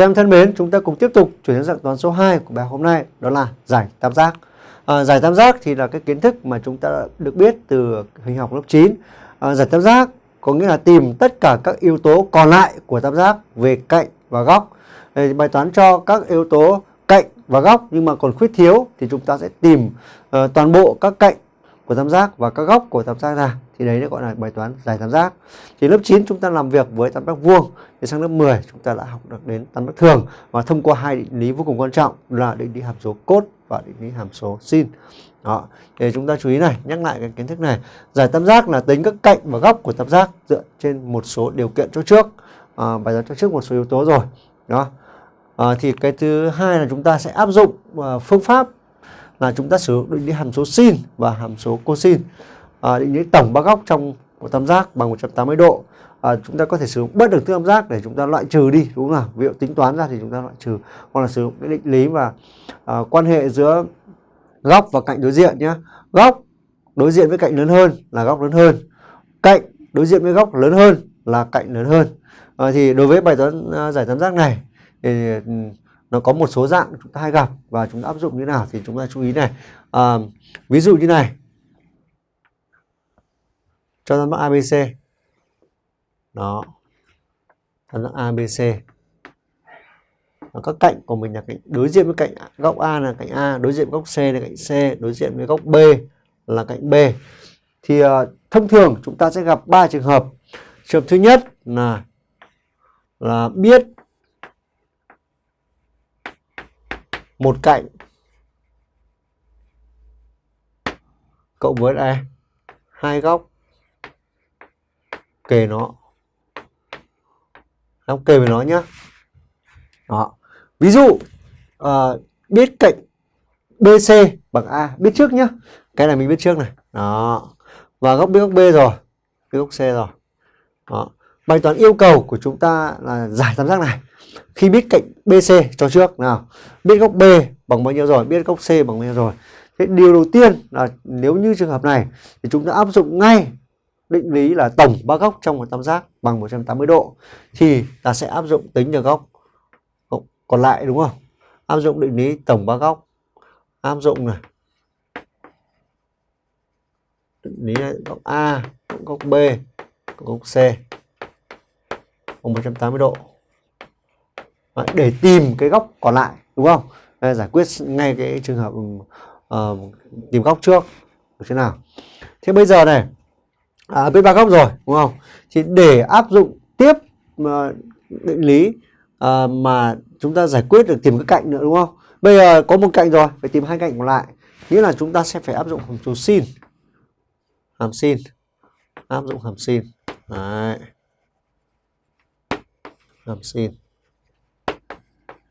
Các em thân mến, chúng ta cùng tiếp tục chuyển sang dạng toán số 2 của bài hôm nay, đó là giải tam giác. À, giải tam giác thì là cái kiến thức mà chúng ta đã được biết từ hình học lớp 9. À, giải tam giác có nghĩa là tìm tất cả các yếu tố còn lại của tam giác về cạnh và góc. Để bài toán cho các yếu tố cạnh và góc nhưng mà còn khuyết thiếu thì chúng ta sẽ tìm uh, toàn bộ các cạnh của tam giác và các góc của tam giác ra. Thì đấy nó gọi là bài toán giải tam giác. Thì lớp 9 chúng ta làm việc với tam giác vuông thì sang lớp 10 chúng ta đã học được đến tam giác thường. Và thông qua hai định lý vô cùng quan trọng là định lý hàm số cos và định lý hàm số sin. Đó thì chúng ta chú ý này nhắc lại cái kiến thức này. Giải tam giác là tính các cạnh và góc của tam giác dựa trên một số điều kiện cho trước. À, bài toán cho trước một số yếu tố rồi. Đó. À, thì cái thứ hai là chúng ta sẽ áp dụng uh, phương pháp là chúng ta sử dụng định lý hàm số sin và hàm số cosin. À, định lý tổng ba góc trong một tam giác bằng 180 độ. À, chúng ta có thể sử dụng bất thức tam giác để chúng ta loại trừ đi đúng không nào? Ví dụ tính toán ra thì chúng ta loại trừ. Hoặc là sử dụng cái định lý và à, quan hệ giữa góc và cạnh đối diện nhé góc đối diện với cạnh lớn hơn là góc lớn hơn. Cạnh đối diện với góc lớn hơn là cạnh lớn hơn. À, thì đối với bài toán à, giải tam giác này thì ừ, nó có một số dạng chúng ta hay gặp và chúng ta áp dụng như nào thì chúng ta chú ý này. À, ví dụ như này. Cho tam giác ABC đó. Tam giác ABC và các cạnh của mình là cạnh đối diện với cạnh góc A là cạnh A đối diện với góc C là cạnh C đối diện với góc B là cạnh B. Thì uh, thông thường chúng ta sẽ gặp ba trường hợp. Trường hợp thứ nhất là là biết một cạnh. Cộng với đây hai góc. Kề nó. Góc kề với nó nhá. Đó. Ví dụ uh, biết cạnh BC bằng A biết trước nhá. Cái này mình biết trước này. Đó. Và góc biết góc B rồi. Biết góc C rồi. Đó bài toán yêu cầu của chúng ta là giải tam giác này. Khi biết cạnh BC cho trước nào. Biết góc B bằng bao nhiêu rồi? Biết góc C bằng bao nhiêu rồi? Thế điều đầu tiên là nếu như trường hợp này thì chúng ta áp dụng ngay định lý là tổng ba góc trong một tam giác bằng 180 độ thì ta sẽ áp dụng tính được góc còn lại đúng không? Áp dụng định lý tổng ba góc. Áp dụng này. Định lý này, góc A góc B góc C bằng 180 độ. Đấy, để tìm cái góc còn lại đúng không? Đây, giải quyết ngay cái trường hợp uh, tìm góc trước. Được thế nào? Thế bây giờ này à, biết ba góc rồi đúng không? Thì để áp dụng tiếp uh, định lý uh, mà chúng ta giải quyết được tìm cái cạnh nữa đúng không? Bây giờ có một cạnh rồi phải tìm hai cạnh còn lại. Nghĩa là chúng ta sẽ phải áp dụng hàm số sin. Hàm sin. Áp dụng hàm sin. Đấy hàm sin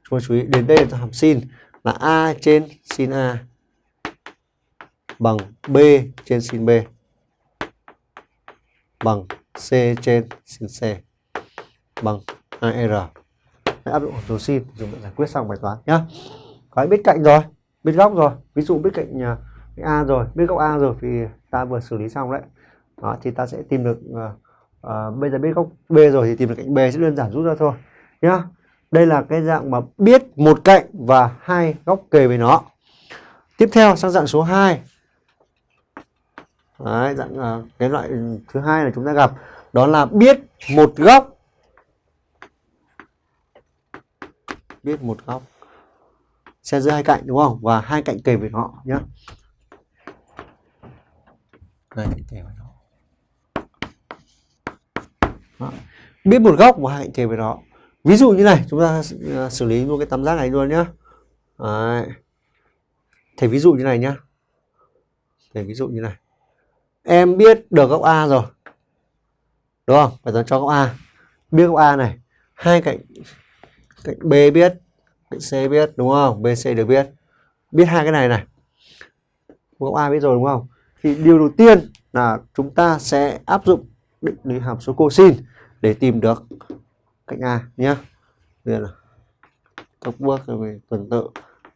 chúng ta chú ý đến đây là hàm sin là a trên sin a bằng b trên sin b bằng c trên sin c bằng 2r áp dụng hàm số sin dùng để giải quyết xong bài toán nhá. Có biết cạnh rồi biết góc rồi. Ví dụ biết cạnh, à, cạnh a rồi biết góc a rồi thì ta vừa xử lý xong đấy. Đó thì ta sẽ tìm được uh, à, bây giờ biết góc b rồi thì tìm được cạnh b sẽ đơn giản rút ra thôi nhá. Đây là cái dạng mà biết một cạnh và hai góc kề với nó. Tiếp theo sang dạng số 2 Đấy, dạng uh, cái loại thứ hai là chúng ta gặp. Đó là biết một góc. Biết một góc. Xe giữa hai cạnh đúng không? Và hai cạnh kề với họ nhé đây kề với nó đó. biết một góc và hai cạnh với nó ví dụ như này, chúng ta à, xử lý luôn cái tam giác này luôn nhá. Đấy. thầy ví dụ như này nhá. Thầy ví dụ như này. Em biết được góc A rồi. Đúng không? Phải toán cho góc A. Biết góc A này. Hai cạnh cạnh B biết, cạnh C biết, đúng không? BC được biết. Biết hai cái này này. Góc A biết rồi, đúng không? Thì điều đầu tiên là chúng ta sẽ áp dụng định lý hàm số cosin để tìm được cạnh A nhé đây là các bước về tuần tự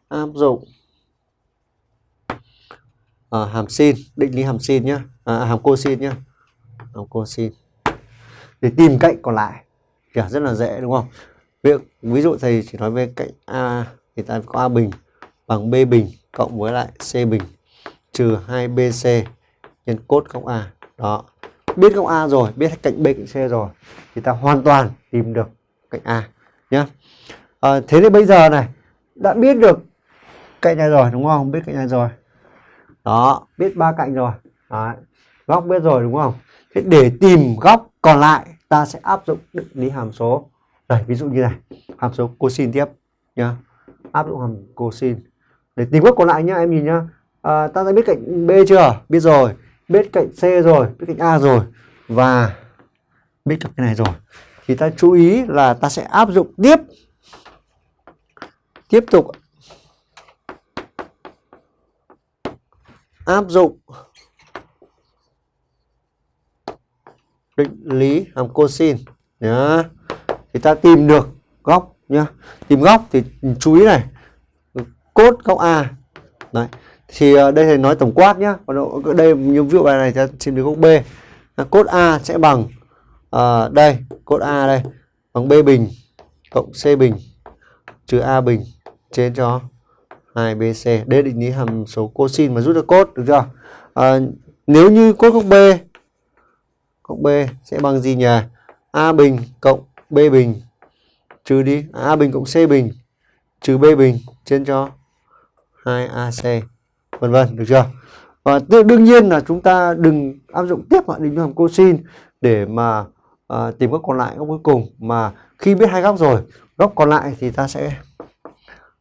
áp dụng. À, hàm sin định lý hàm sin nhé à, hàm cosin nhé hàm cosin để tìm cạnh còn lại. Kiểu rất là dễ đúng không? Ví, ví dụ thầy chỉ nói về cạnh A thì ta có A bình bằng B bình cộng với lại C bình trừ 2BC nhân cốt góc A. Đó biết góc A rồi biết cạnh B cạnh C rồi thì ta hoàn toàn tìm được cạnh A nhé à, ờ, thế thì bây giờ này đã biết được cạnh này rồi đúng không? Biết cạnh này rồi. Đó biết ba cạnh rồi. Đấy. góc biết rồi đúng không? Thế để tìm góc còn lại ta sẽ áp dụng định lý hàm số. Đây ví dụ như này hàm số cosin tiếp nhá. Áp dụng hàm cosin để tìm góc còn lại nhá em nhìn nhá. À, ta đã biết cạnh B chưa? Biết rồi bên cạnh C rồi bên cạnh A rồi và biết cạnh cái này rồi thì ta chú ý là ta sẽ áp dụng tiếp tiếp tục áp dụng định lý hàm cosin nhá. Thì ta tìm được góc nhá. Tìm góc thì chú ý này, cốt góc A, đấy thì ờ, đây thầy nói tổng quát nhá. Còn đây như ví dụ bài này ta tìm được góc B. Cốt A sẽ bằng à, đây cốt A đây bằng B bình cộng C bình trừ A bình trên cho 2BC đây định lý hàm số cosin mà rút được cốt được chưa? À, nếu như cốt góc B góc B sẽ bằng gì nhỉ? A bình cộng B bình trừ đi A bình cộng C bình trừ B bình trên cho 2AC vân vân được chưa? Và đương nhiên là chúng ta đừng áp dụng tiếp vào định hàm cosin để mà à, tìm góc còn lại góc cuối cùng. Mà khi biết hai góc rồi góc còn lại thì ta sẽ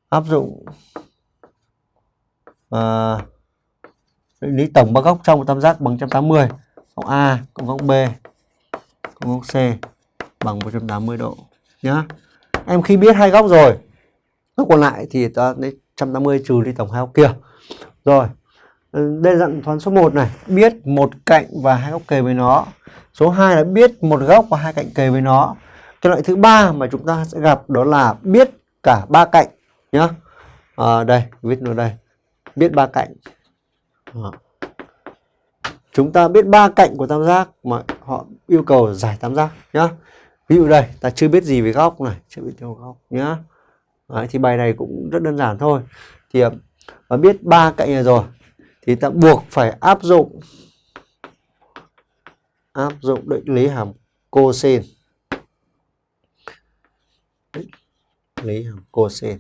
áp dụng à, định lý tổng ba góc trong một tam giác bằng 180 góc A cộng góc B cộng góc C bằng 180 độ nhá. Em khi biết hai góc rồi góc còn lại thì ta lấy 180 trừ đi tổng hai góc kia rồi ừ, đây dạng toán số 1 này. Biết một cạnh và hai góc kề với nó. Số 2 là biết một góc và hai cạnh kề với nó. Cái loại thứ ba mà chúng ta sẽ gặp đó là biết cả ba cạnh nhá. À, đây viết nó đây. Biết ba cạnh. À. chúng ta biết ba cạnh của tam giác mà họ yêu cầu giải tam giác nhá. Ví dụ đây ta chưa biết gì về góc này chưa biết về góc nhá. Đấy, thì bài này cũng rất đơn giản thôi. Thì ờ, và biết ba cạnh này rồi thì ta buộc phải áp dụng áp dụng định lý hàm cosin định lý hàm cosin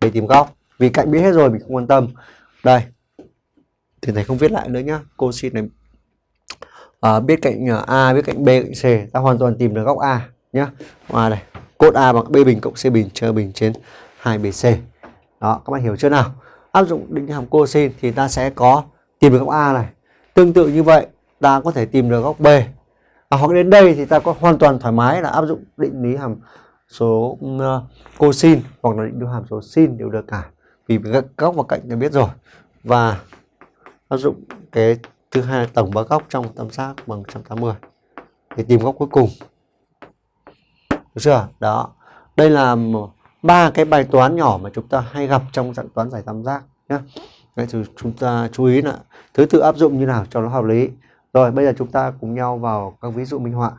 để tìm góc vì cạnh biết hết rồi mình không quan tâm. Đây thì thầy không viết lại nữa nhá cosin này. À, biết cạnh a biết cạnh b cạnh c ta hoàn toàn tìm được góc a nhá. A này cốt a bằng b bình cộng c bình trừ bình trên 2 bc đó các bạn hiểu chưa nào áp dụng định lý hàm cosin thì ta sẽ có tìm được góc A này. Tương tự như vậy, ta có thể tìm được góc B. À, hoặc đến đây thì ta có hoàn toàn thoải mái là áp dụng định lý hàm số uh, cosin hoặc là định lý hàm số sin đều được cả. Vì góc và cạnh ta biết rồi. Và áp dụng cái thứ hai là tổng ba góc trong tam giác bằng 180 để tìm góc cuối cùng. Được chưa? Đó. Đây là ba cái bài toán nhỏ mà chúng ta hay gặp trong dạng toán giải tam giác nhé Vậy thì chúng ta chú ý là thứ tự áp dụng như nào cho nó hợp lý. Rồi, bây giờ chúng ta cùng nhau vào các ví dụ minh họa.